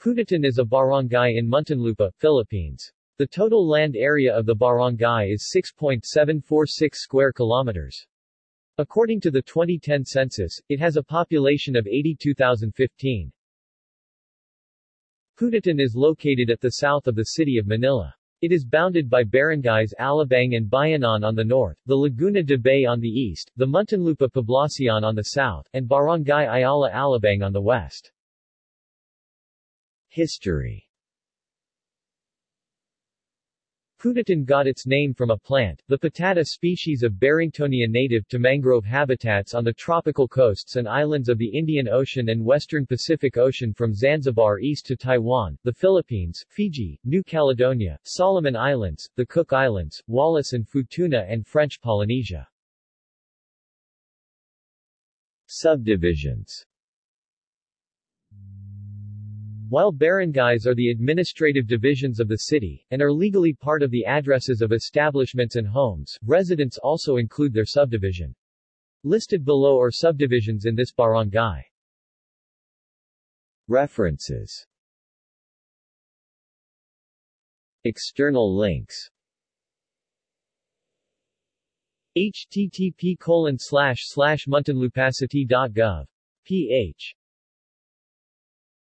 Putatan is a barangay in Muntinlupa, Philippines. The total land area of the barangay is 6.746 square kilometers. According to the 2010 census, it has a population of 82,015. Putatan is located at the south of the city of Manila. It is bounded by barangays Alabang and Bayanan on the north, the Laguna de Bay on the east, the Muntinlupa Poblacion on the south, and Barangay Ayala Alabang on the west. History Putatan got its name from a plant, the patata species of Barringtonia native to mangrove habitats on the tropical coasts and islands of the Indian Ocean and western Pacific Ocean from Zanzibar east to Taiwan, the Philippines, Fiji, New Caledonia, Solomon Islands, the Cook Islands, Wallis and Futuna and French Polynesia. Subdivisions while barangays are the administrative divisions of the city, and are legally part of the addresses of establishments and homes, residents also include their subdivision. Listed below are subdivisions in this barangay. References External links http colon slash slash muntinlupacity.gov. ph